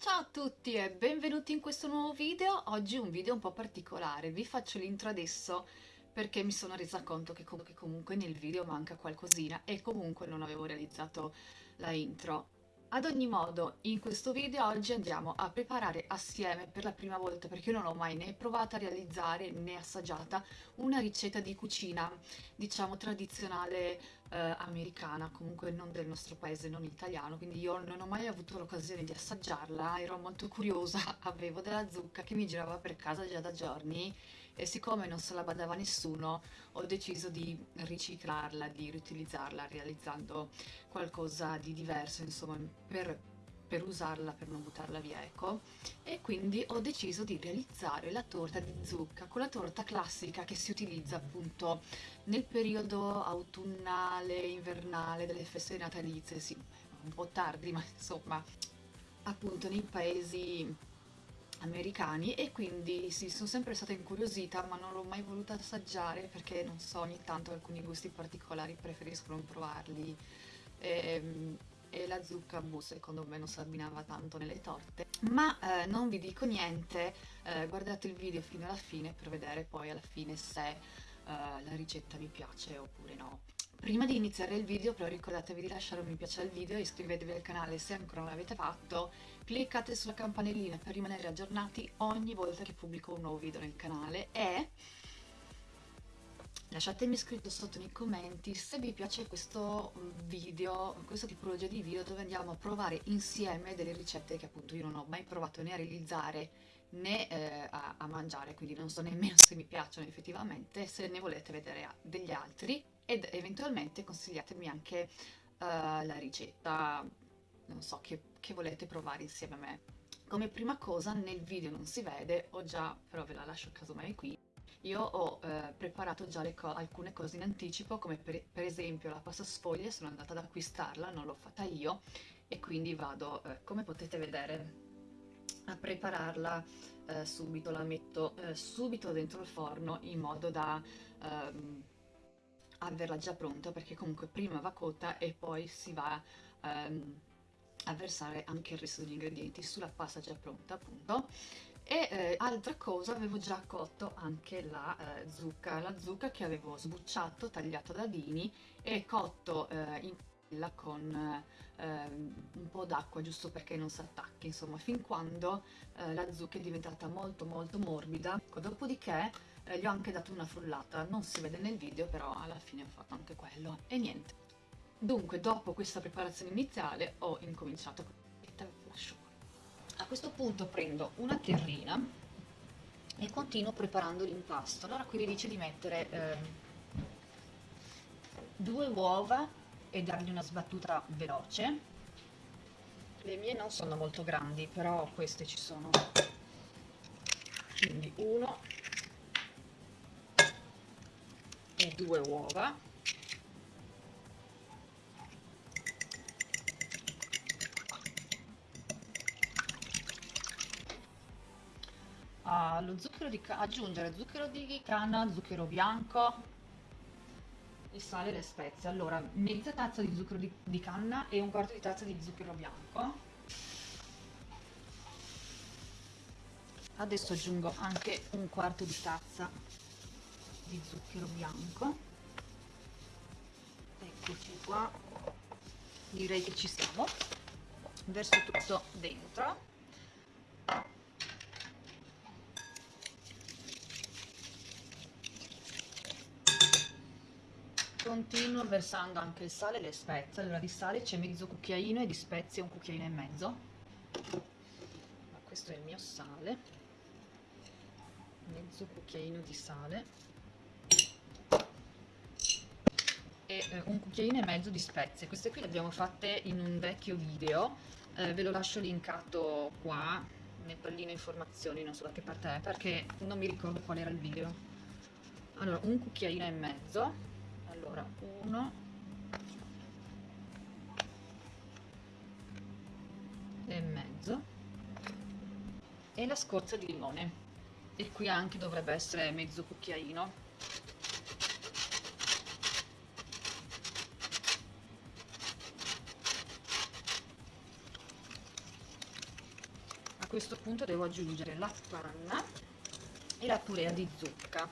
Ciao a tutti e benvenuti in questo nuovo video. Oggi un video un po' particolare. Vi faccio l'intro adesso perché mi sono resa conto che comunque nel video manca qualcosina e comunque non avevo realizzato la intro. Ad ogni modo, in questo video oggi andiamo a preparare assieme per la prima volta, perché io non ho mai né provata a realizzare né assaggiata, una ricetta di cucina, diciamo tradizionale eh, americana, comunque non del nostro paese, non italiano, quindi io non ho mai avuto l'occasione di assaggiarla, ero molto curiosa, avevo della zucca che mi girava per casa già da giorni e siccome non se la badava nessuno ho deciso di riciclarla, di riutilizzarla realizzando qualcosa di diverso insomma per, per usarla, per non buttarla via ecco. E quindi ho deciso di realizzare la torta di zucca con la torta classica che si utilizza appunto nel periodo autunnale, invernale delle feste natalizie, sì, un po' tardi ma insomma appunto nei paesi americani e quindi sì, sono sempre stata incuriosita ma non l'ho mai voluta assaggiare perché non so, ogni tanto alcuni gusti particolari preferisco non provarli. E, ehm, e la zucca boh, secondo me non si abbinava tanto nelle torte. Ma eh, non vi dico niente eh, guardate il video fino alla fine per vedere poi alla fine se eh, la ricetta vi piace oppure no Prima di iniziare il video però ricordatevi di lasciare un mi piace al video, iscrivetevi al canale se ancora non l'avete fatto, cliccate sulla campanellina per rimanere aggiornati ogni volta che pubblico un nuovo video nel canale e lasciatemi scritto sotto nei commenti se vi piace questo video, questa tipologia di video dove andiamo a provare insieme delle ricette che appunto io non ho mai provato né a realizzare né eh, a, a mangiare, quindi non so nemmeno se mi piacciono effettivamente, se ne volete vedere degli altri ed eventualmente consigliatemi anche uh, la ricetta, non so, che, che volete provare insieme a me. Come prima cosa nel video non si vede, ho già, però ve la lascio casomai qui, io ho eh, preparato già co alcune cose in anticipo, come per, per, esempio la pasta sfoglia, sono andata ad acquistarla, non l'ho fatta io, e quindi vado, eh, come potete vedere, a prepararla eh, subito, la metto eh, subito dentro il forno in modo da ehm, averla già pronta perché comunque prima va cotta e poi si va um, a versare anche il resto degli ingredienti sulla pasta già pronta appunto. E eh, altra cosa avevo già cotto anche la eh, zucca la zucca che avevo sbucciato tagliato a dadini e cotto eh, in padella con ehm, un po' d'acqua giusto perché non si attacchi insomma fin quando eh, la zucca è diventata molto molto morbida. Dopodiché eh, gli ho anche dato una frullata, non si vede nel video però alla fine ho fatto anche quello e niente. Dunque dopo questa preparazione iniziale ho incominciato con la lascio A questo punto prendo una terrina e continuo preparando l'impasto. Allora qui vi dice di mettere eh, due uova e dargli una sbattuta veloce. Le mie non sono molto grandi, però queste ci sono. Quindi uno e due uova. Allo zucchero di aggiungere zucchero di canna zucchero bianco il sale e le spezie. Allora mezza tazza di zucchero di, di canna e un quarto di tazza di zucchero bianco. Adesso aggiungo anche un quarto di tazza di zucchero bianco. Eccoci qua. Direi che ci siamo. Verso tutto dentro. Continuo versando anche il sale e le spezie. Allora di sale c'è mezzo cucchiaino e di spezie un cucchiaino e mezzo. Ma questo è il mio sale. Mezzo cucchiaino di sale e eh, un cucchiaino e mezzo di spezie. Queste qui le abbiamo fatte in un vecchio video, eh, ve lo lascio linkato qua nel pallino informazioni, non so da che parte è, perché non mi ricordo qual era il video. Allora, un cucchiaino e mezzo, allora uno. E mezzo. E la scorza di limone. E qui anche dovrebbe essere mezzo cucchiaino questo punto devo aggiungere la panna e la purea di zucca.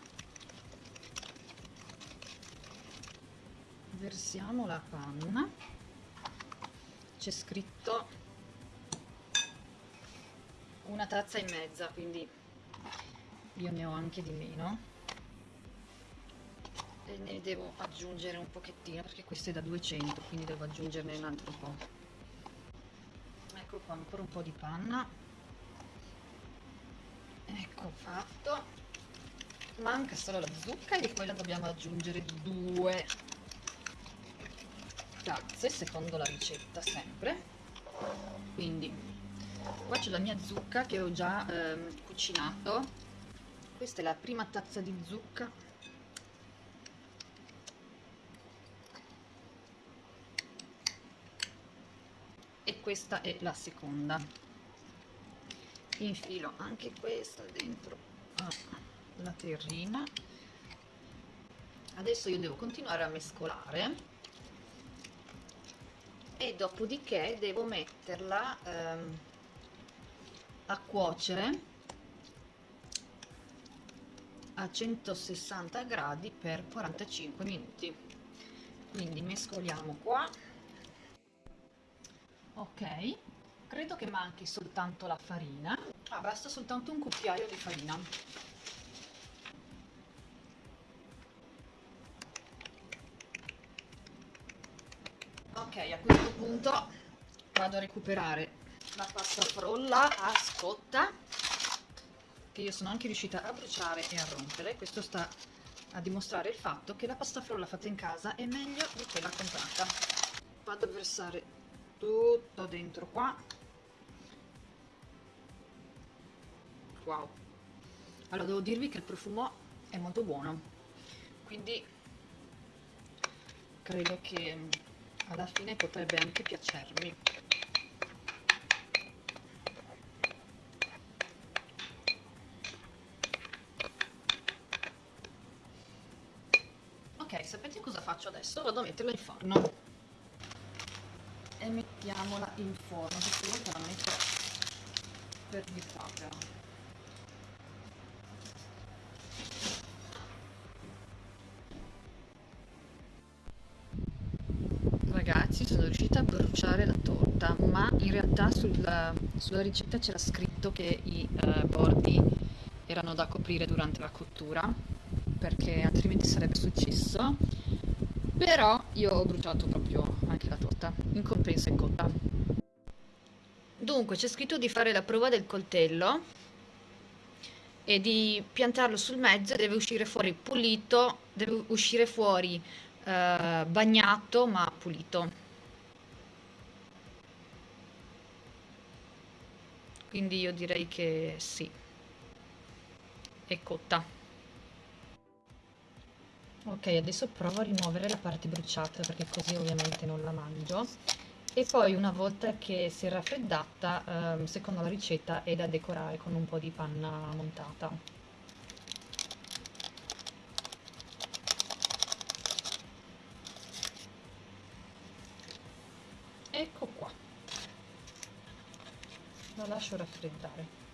Versiamo la panna. C'è scritto una tazza e mezza quindi io ne ho anche di meno. E ne devo aggiungere un pochettino perché questo è da 200 quindi devo aggiungerne un altro po' ecco qua ancora un po' di panna ecco fatto. Manca solo la zucca e di quella dobbiamo aggiungere due. Tazze secondo la ricetta sempre. Quindi qua c'è la mia zucca che ho già ehm, cucinato. Questa è la prima tazza di zucca. E questa è la seconda infilo anche questa dentro. La terrina. Adesso io devo continuare a mescolare. E dopodiché devo metterla ehm, a cuocere a 160 gradi per 45 minuti. Quindi mescoliamo qua. Ok credo che manchi soltanto la farina. Ah, basta soltanto un cucchiaio di farina. Ok a questo punto vado a recuperare la pasta frolla a scotta che io sono anche riuscita a bruciare e a rompere. Questo sta a dimostrare il fatto che la pasta frolla fatta in casa è meglio di quella comprata. Vado a versare tutto dentro qua wow. Allora devo dirvi che il profumo è molto buono. Quindi credo che alla fine potrebbe anche piacermi. Ok sapete cosa faccio adesso? vado a metterla in forno. E mettiamola in forno questa volta la metto per di fabbrica in realtà sulla, sulla ricetta c'era scritto che i eh, bordi erano da coprire durante la cottura perché altrimenti sarebbe successo. Però io ho bruciato proprio anche la torta in compenso è cotta. Dunque c'è scritto di fare la prova del coltello e di piantarlo sul mezzo deve uscire fuori pulito deve uscire fuori eh, bagnato ma pulito quindi io direi che sì. È cotta. Ok adesso provo a rimuovere la parte bruciata perché così ovviamente non la mangio. E poi una volta che si è raffreddata ehm, secondo la ricetta è da decorare con un po' di panna montata ecco qua lo lascio raffreddare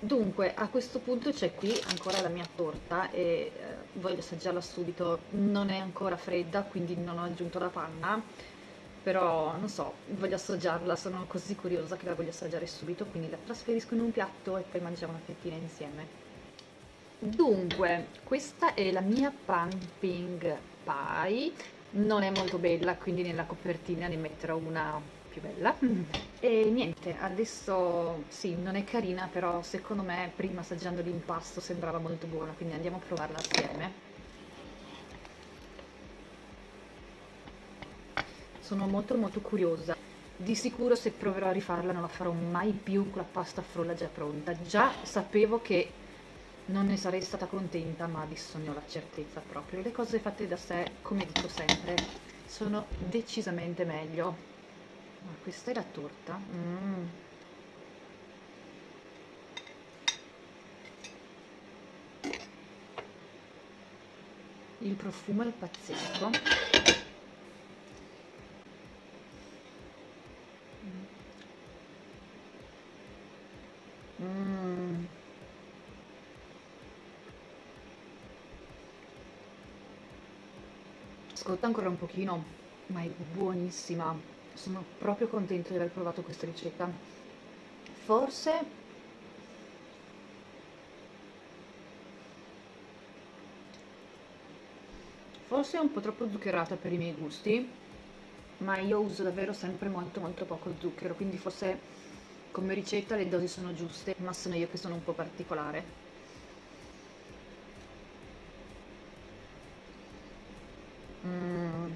dunque a questo punto c'è qui ancora la mia torta e eh, voglio assaggiarla subito. Non è ancora fredda quindi non ho aggiunto la panna però non so, voglio assaggiarla, sono così curiosa che la voglio assaggiare subito, quindi la trasferisco in un piatto e poi mangiamo una fettina insieme. Dunque, questa è la mia pumping pie, non è molto bella quindi nella copertina ne metterò una più bella. E niente adesso sì non è carina però secondo me prima assaggiando l'impasto sembrava molto buona quindi andiamo a provarla assieme. Sono molto molto curiosa. Di sicuro se proverò a rifarla non la farò mai più con la pasta frolla già pronta. Già sapevo che non ne sarei stata contenta ma adesso ne ho la certezza proprio. Le cose fatte da sé come dico sempre sono decisamente meglio ma questa è la torta mm. il profumo è pazzesco Mm. Ancora un pochino, ma è buonissima. Sono proprio contenta di aver provato questa ricetta. Forse Forse è un po' troppo zuccherata per i miei gusti, ma io uso davvero sempre molto molto poco zucchero, quindi forse come ricetta le dosi sono giuste, ma sono io che sono un po' particolare. Mm.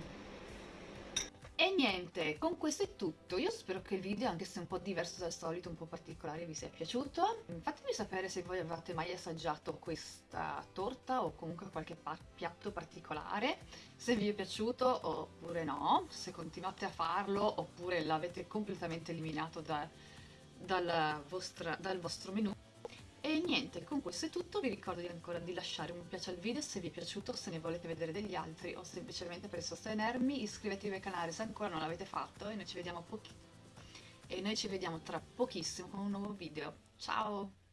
E niente, con questo è tutto. Io spero che il video, anche se un po' diverso dal solito, un po' particolare, vi sia piaciuto. Fatemi sapere se voi avete mai assaggiato questa torta o comunque qualche piatto particolare, se vi è piaciuto oppure no, se continuate a farlo oppure l'avete completamente eliminato da, dal, vostra, dal vostro menù. E niente, con questo è tutto, vi ricordo di ancora di lasciare un mi piace al video se vi è piaciuto, se ne volete vedere degli altri o semplicemente per sostenermi, iscrivetevi al canale se ancora non l'avete fatto e noi ci e noi ci vediamo tra pochissimo con un nuovo video. Ciao!